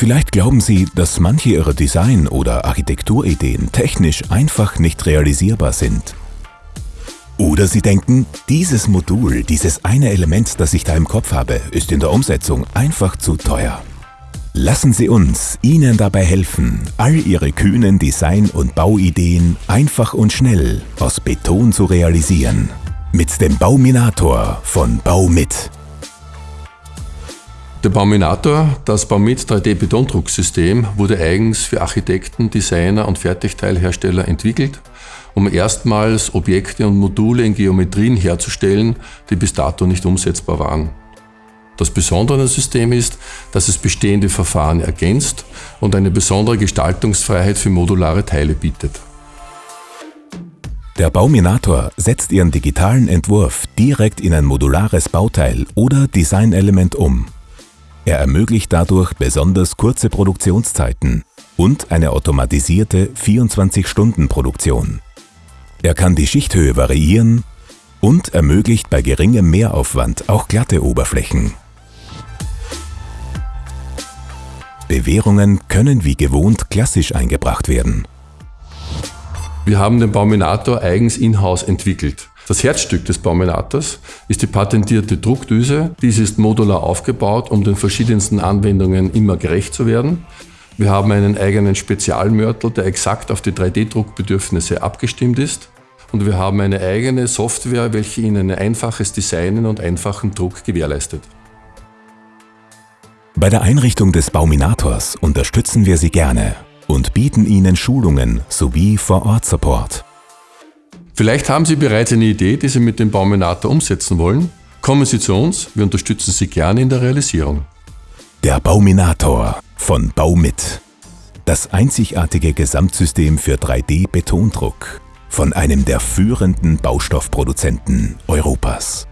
Vielleicht glauben Sie, dass manche Ihrer Design- oder Architekturideen technisch einfach nicht realisierbar sind. Oder Sie denken, dieses Modul, dieses eine Element, das ich da im Kopf habe, ist in der Umsetzung einfach zu teuer. Lassen Sie uns Ihnen dabei helfen, all Ihre kühnen Design- und Bauideen einfach und schnell aus Beton zu realisieren. Mit dem Bauminator von Baumit. Der Bauminator, das Baumit 3D-Betondrucksystem, wurde eigens für Architekten, Designer und Fertigteilhersteller entwickelt, um erstmals Objekte und Module in Geometrien herzustellen, die bis dato nicht umsetzbar waren. Das Besondere an dem System ist, dass es bestehende Verfahren ergänzt und eine besondere Gestaltungsfreiheit für modulare Teile bietet. Der Bauminator setzt Ihren digitalen Entwurf direkt in ein modulares Bauteil oder Designelement um er ermöglicht dadurch besonders kurze Produktionszeiten und eine automatisierte 24-Stunden-Produktion. Er kann die Schichthöhe variieren und ermöglicht bei geringem Mehraufwand auch glatte Oberflächen. Bewährungen können wie gewohnt klassisch eingebracht werden. Wir haben den Bauminator eigens in-house entwickelt. Das Herzstück des Bauminators ist die patentierte Druckdüse. Diese ist modular aufgebaut, um den verschiedensten Anwendungen immer gerecht zu werden. Wir haben einen eigenen Spezialmörtel, der exakt auf die 3D-Druckbedürfnisse abgestimmt ist. Und wir haben eine eigene Software, welche Ihnen ein einfaches Designen und einfachen Druck gewährleistet. Bei der Einrichtung des Bauminators unterstützen wir Sie gerne und bieten Ihnen Schulungen sowie Vor-Ort-Support. Vielleicht haben Sie bereits eine Idee, die Sie mit dem Bauminator umsetzen wollen. Kommen Sie zu uns, wir unterstützen Sie gerne in der Realisierung. Der Bauminator von Baumit. Das einzigartige Gesamtsystem für 3D-Betondruck von einem der führenden Baustoffproduzenten Europas.